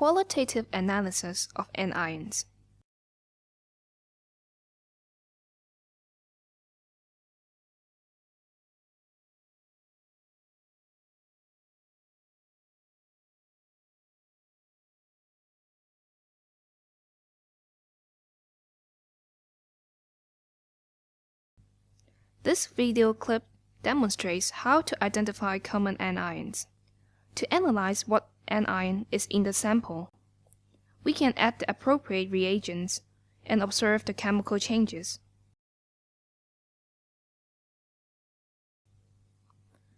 Qualitative analysis of anions. This video clip demonstrates how to identify common anions. To analyze what anion is in the sample, we can add the appropriate reagents and observe the chemical changes.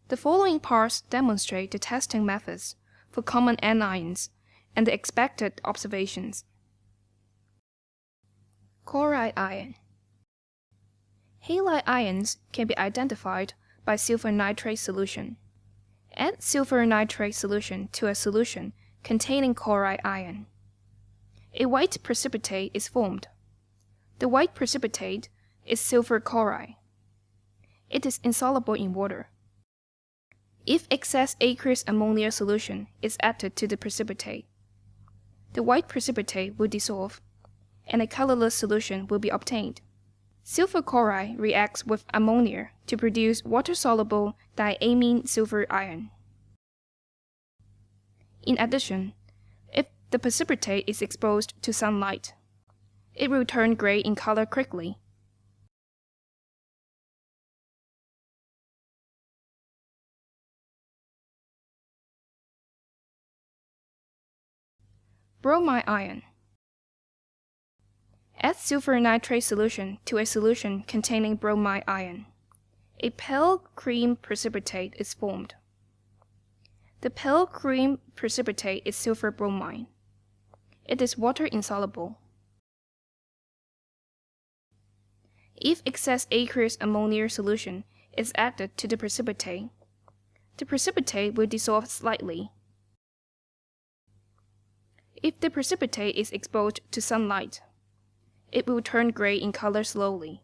The following parts demonstrate the testing methods for common anions and the expected observations. Chloride ion Halide ions can be identified by silver nitrate solution. Add silver nitrate solution to a solution containing chloride ion. A white precipitate is formed. The white precipitate is silver chloride. It is insoluble in water. If excess aqueous ammonia solution is added to the precipitate, the white precipitate will dissolve and a colorless solution will be obtained. Silver chloride reacts with ammonia to produce water-soluble diammine silver ion. In addition, if the precipitate is exposed to sunlight, it will turn gray in color quickly. Bromide ion Add silver nitrate solution to a solution containing bromide ion. A pale cream precipitate is formed. The pale cream precipitate is silver bromide. It is water insoluble. If excess aqueous ammonia solution is added to the precipitate, the precipitate will dissolve slightly. If the precipitate is exposed to sunlight, it will turn gray in color slowly.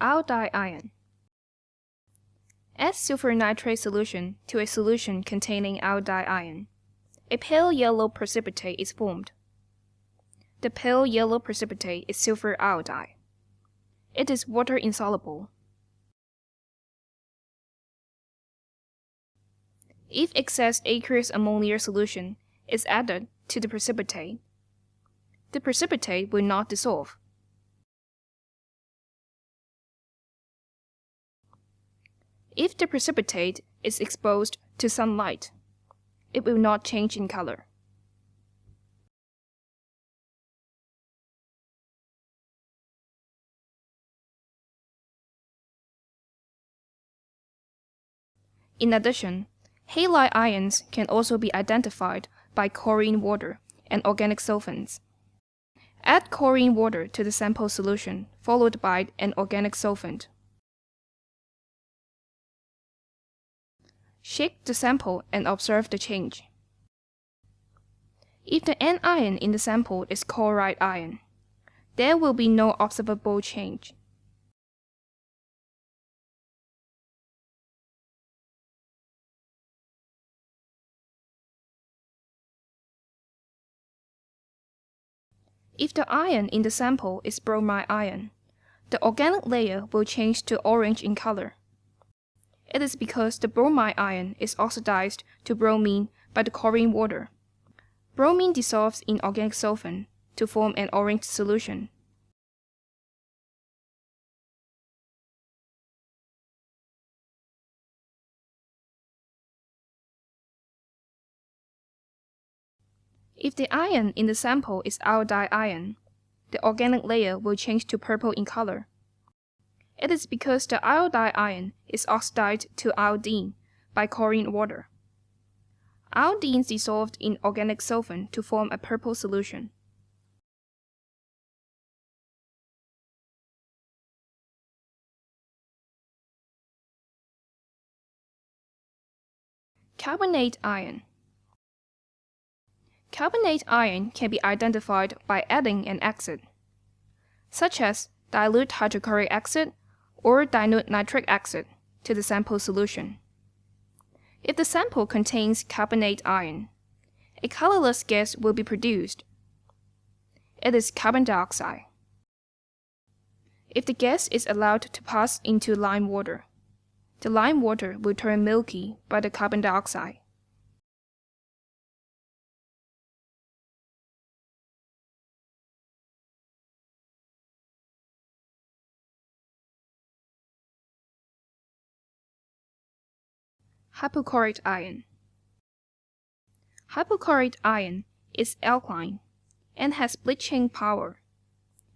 Iodide ion. Add silver nitrate solution to a solution containing iodide ion. A pale yellow precipitate is formed. The pale yellow precipitate is silver iodide. It is water insoluble. If excess aqueous ammonia solution is added to the precipitate, the precipitate will not dissolve. If the precipitate is exposed to sunlight, it will not change in color. In addition, Halide ions can also be identified by chlorine water and organic solvents. Add chlorine water to the sample solution, followed by an organic solvent. Shake the sample and observe the change. If the anion in the sample is chloride ion, there will be no observable change. If the ion in the sample is bromide ion, the organic layer will change to orange in color. It is because the bromide ion is oxidized to bromine by the chlorine water. Bromine dissolves in organic solvent to form an orange solution. If the ion in the sample is iodide ion, the organic layer will change to purple in color. It is because the iodide ion is oxidized to iodine by chlorine water. Iodine is dissolved in organic solvent to form a purple solution. Carbonate ion Carbonate ion can be identified by adding an acid. such as dilute hydrochloric acid or dilute nitric acid, to the sample solution. If the sample contains carbonate ion, a colorless gas will be produced. It is carbon dioxide. If the gas is allowed to pass into lime water, the lime water will turn milky by the carbon dioxide. Hypochlorite ion. Hypochlorite ion is alkaline and has bleaching power.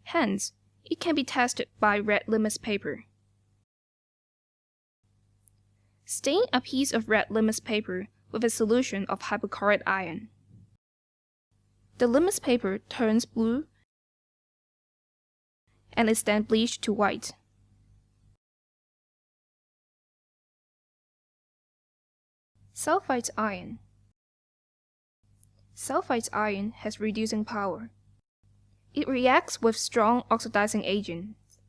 Hence, it can be tested by red litmus paper. Stain a piece of red litmus paper with a solution of hypochlorite ion. The litmus paper turns blue and is then bleached to white. Sulfite ion. Sulfite ion has reducing power. It reacts with strong oxidizing agents.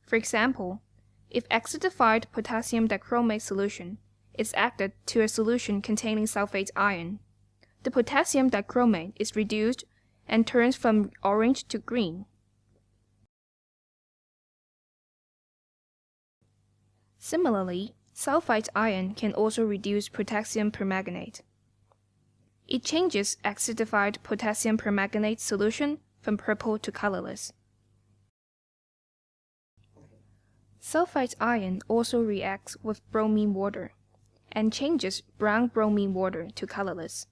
For example, if acidified potassium dichromate solution is added to a solution containing sulfite ion, the potassium dichromate is reduced and turns from orange to green. Similarly, Sulfite ion can also reduce potassium permanganate. It changes acidified potassium permanganate solution from purple to colorless. Sulfite ion also reacts with bromine water and changes brown bromine water to colorless.